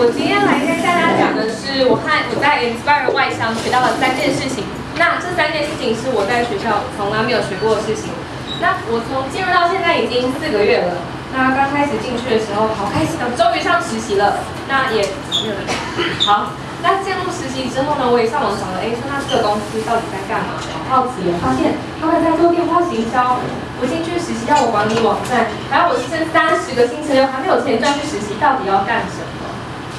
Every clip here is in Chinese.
我今天来跟大家讲的是我和我在 Inspire 外商学到的三件事情。那这三件事情是我在学校从来没有学过的事情。那我从进入到现在已经四个月了。那刚开始进去的时候，好开心啊，终于上实习了。那也好。那进入实习之后呢，我也上网找了，哎，说他这个公司到底在干嘛？好奇，发现他们在做电话行销。我进去实习要我管理网站，还有我剩三十个星期六还没有钱赚去实习，到底要干什么？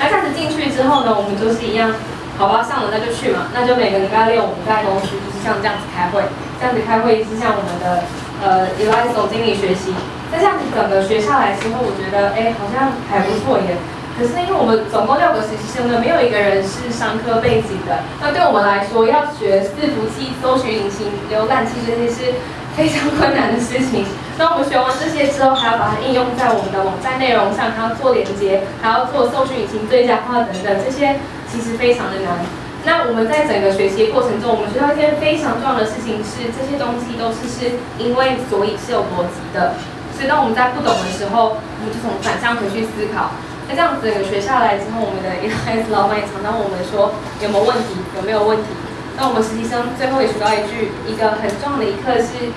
那这样子进去之后呢，我们就是一样，好吧，上了那就去嘛，那就每个礼拜六我们在公司就是像这样子开会，这样子开会是向我们的呃 e l i s 总经理学习。那这样子整个学下来之后，我觉得哎好像还不错耶。可是因为我们总共六个实习生呢，没有一个人是商科背景的。那对我们来说，要学伺服器、搜寻引擎、浏览器这些是非常困难的事情。那我们学完这些之后，还要把它应用在我们的网站内容上，还要做连接，还要做搜寻引擎最佳化等等，这些其实非常的难。那我们在整个学习过程中，我们学到一件非常重要的事情是，这些东西都是是因为所以是有逻辑的。所以当我们在不懂的时候，我们就从反向回去思考。那这样子学下来之后，我们的 e s 老板也常常问我们说有没有问题，有没有问题？那我们实习生最后也学到一句，一个很重要的一课是，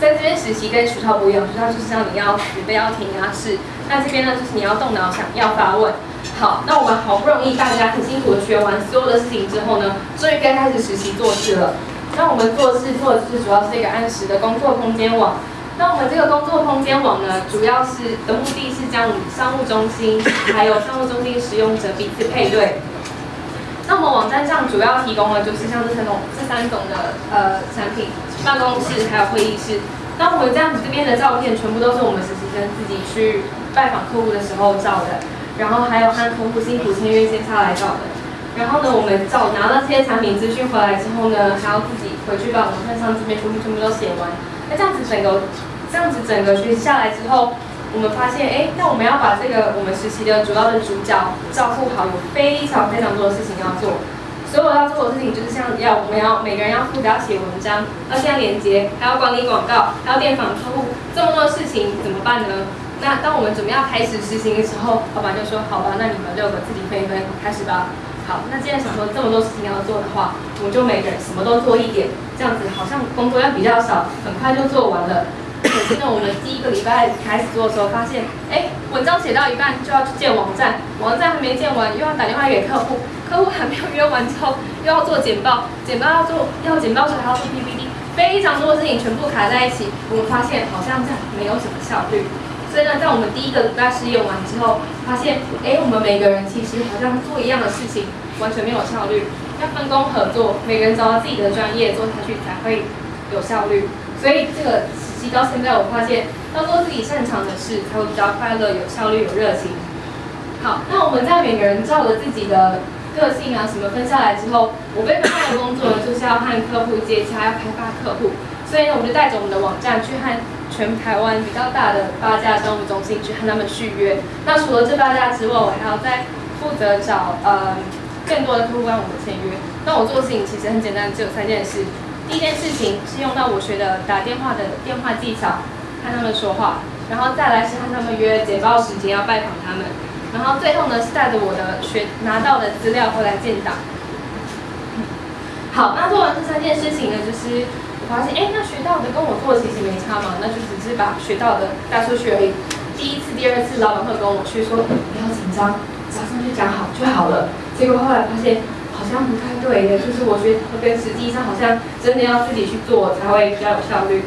在这边实习跟学校不一样，学校就是让你要准备要填鸭式，那这边呢就是你要动脑想，要发问。好，那我们好不容易大家很辛苦的学完所有的事情之后呢，终于该开始实习做事了。那我们做事做的是主要是一个按时的工作空间网。那我们这个工作空间网呢，主要是的目的是将商务中心还有商务中心使用者彼此配对。那我们网站上主要提供的就是像这三种这三种的呃产品，办公室还有会议室。那我们这样子这边的照片全部都是我们实习生自己去拜访客户的时候照的，然后还有和客户辛苦签约接下来照的。然后呢，我们照拿到这些产品资讯回来之后呢，还要自己回去把网站上这边全部全部都写完。那这样子整个。这样子整个学习下来之后，我们发现，哎，那我们要把这个我们实习的主要的主角照顾好，有非常非常多的事情要做。所有要做的事情就是像要我们要每个人要负责要写文章，要建连接，还要管理广告，还要电访客户，这么多事情怎么办呢？那当我们准备要开始实行的时候，老板就说，好吧，那你们六个自己分一分，开始吧。好，那既然想说这么多事情要做的话，我们就每个人什么都做一点，这样子好像工作量比较少，很快就做完了。可是呢，我们第一个礼拜开始做的时候，发现，哎，文章写到一半就要去建网站，网站还没建完，又要打电话给客户，客户还没有约完之后，又要做简报，简报要做，要简报时还要做 PPT，非常多的事情全部卡在一起，我们发现好像这样没有什么效率。所以呢，在我们第一个礼拜试验完之后，发现，哎，我们每个人其实好像做一样的事情，完全没有效率。要分工合作，每个人找到自己的专业做下去才会有效率。所以这个时期。到现在，我发现要做自己擅长的事，才会比较快乐、有效率、有热情。好，那我们在每个人照着自己的个性啊什么分下来之后，我被分派的工作，就是要和客户接洽，要开发客户。所以呢，我就带着我们的网站去和全台湾比较大的八家商务中心去和他们续约。那除了这八家之外，我还要再负责找呃更多的客户帮我们签约。那我做的事情其实很简单，只有三件事。第一件事情是用到我学的打电话的电话技巧，和他们说话，然后再来是和他们约简报时间要拜访他们，然后最后呢是带着我的学拿到的资料回来建档。好，那做完这三件事情呢，就是我发现，哎，那学到的跟我做其实没差嘛，那就只是把学到的带出去而已。第一次、第二次，老板会跟我去说，不要紧张，早上去讲好就好了。结果后来发现。好像不太对的，就是我觉得跟实际上好像真的要自己去做才会比较有效率。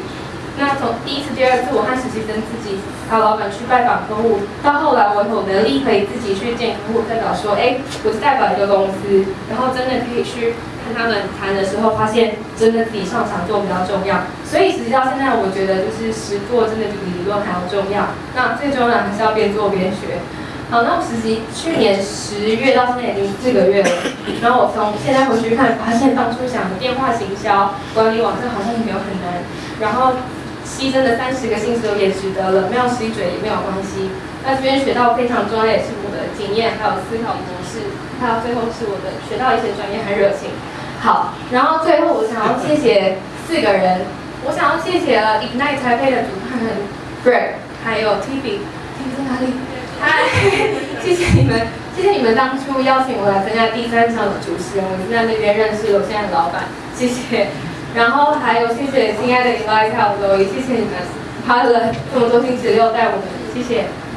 那从第一次、第二次我和实习生自己还有老板去拜访客户，到后来我有能力可以自己去见客户，代表说，哎，我是代表一个公司，然后真的可以去跟他们谈的时候，发现真的自己上场做比较重要。所以实际到现在，我觉得就是实做真的比理论还要重要。那最重要还是要边做边学。好，那我实习去年十月到现在已经四个月了，然后我从现在回去看，发现当初想的电话行销管理网站好像也没有很难，然后牺牲的三十个薪水也值得了，没有吸嘴也没有关系。那这边学到非常重要也是我的经验，还有思考模式，还有最后是我的学到一些专业和热情。好，然后最后我想要谢谢四个人，我想要谢谢了 Ignite 台北的主办人 Greg，还有 t b t 在哪里？嗨，谢谢你们。谢谢你们当初邀请我来参加第三场的主持人，我在那边认识有现在的老板，谢谢。然后还有谢谢亲爱的 Invite 还有罗伊，谢谢你们花了这么多星期六带我们，谢谢。